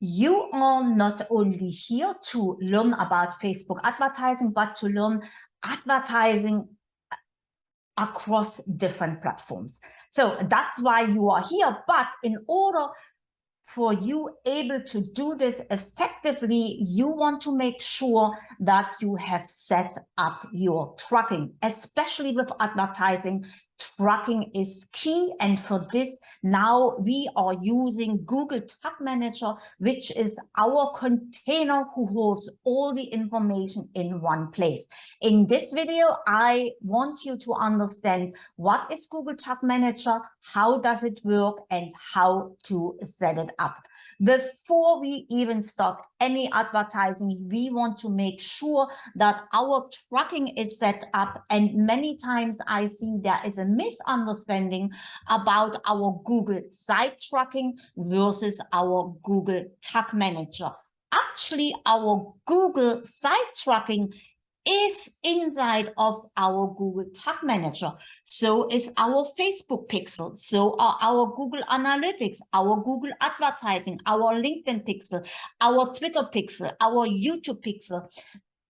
you are not only here to learn about Facebook advertising, but to learn advertising across different platforms. So that's why you are here. But in order for you able to do this effectively, you want to make sure that you have set up your tracking, especially with advertising tracking is key. And for this, now we are using Google Tag Manager, which is our container who holds all the information in one place. In this video, I want you to understand what is Google Tag Manager, how does it work, and how to set it up. Before we even start any advertising, we want to make sure that our tracking is set up. And many times I see there is a misunderstanding about our Google site tracking versus our Google Tag Manager. Actually, our Google site tracking is inside of our Google Tag Manager. So is our Facebook pixel. So are our Google Analytics, our Google Advertising, our LinkedIn pixel, our Twitter pixel, our YouTube pixel.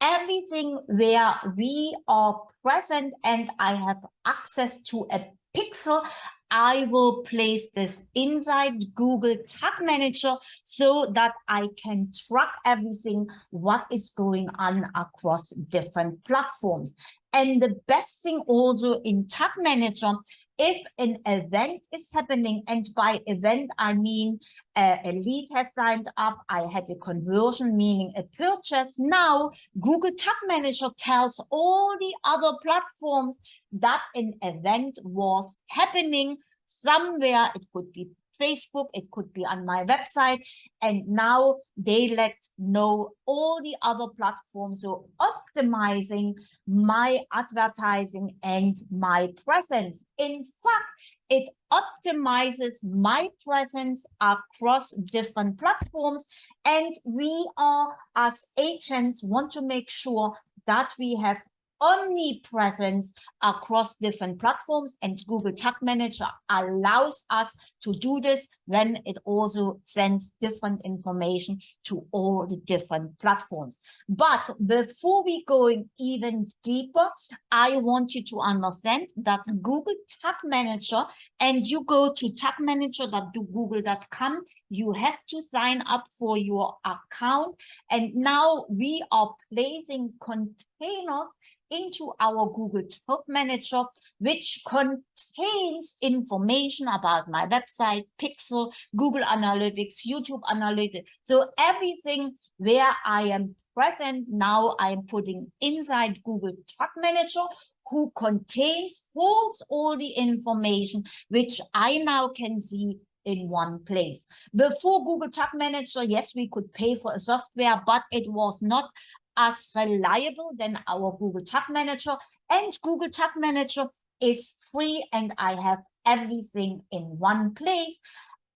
Everything where we are present and I have access to a pixel, I will place this inside Google Tag Manager so that I can track everything what is going on across different platforms. And the best thing also in Tag Manager, if an event is happening, and by event, I mean uh, a lead has signed up, I had a conversion, meaning a purchase. Now, Google Tag Manager tells all the other platforms that an event was happening somewhere. It could be Facebook, it could be on my website. And now they let know all the other platforms. So optimizing my advertising and my presence. In fact, it optimizes my presence across different platforms. And we are, as agents, want to make sure that we have omnipresence across different platforms and Google Tag Manager allows us to do this when it also sends different information to all the different platforms. But before we going even deeper, I want you to understand that Google Tag Manager and you go to tagmanager.google.com, you have to sign up for your account. And now we are placing containers into our Google Tag Manager, which contains information about my website, Pixel, Google Analytics, YouTube Analytics. So everything where I am present now, I'm putting inside Google Tag Manager, who contains, holds all the information, which I now can see in one place. Before Google Tag Manager, yes, we could pay for a software, but it was not as reliable than our Google Tag Manager. And Google Tag Manager is free and I have everything in one place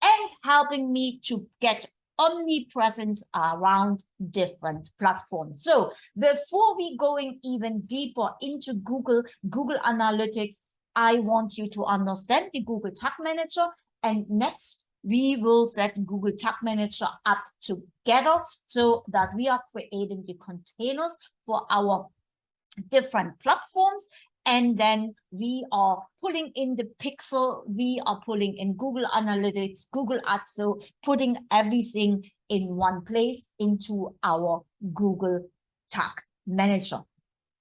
and helping me to get omnipresence around different platforms. So before we going even deeper into Google, Google Analytics, I want you to understand the Google Tag Manager. And next, we will set Google Tag Manager up together so that we are creating the containers for our different platforms. And then we are pulling in the pixel, we are pulling in Google Analytics, Google Ads, so putting everything in one place into our Google Tag Manager.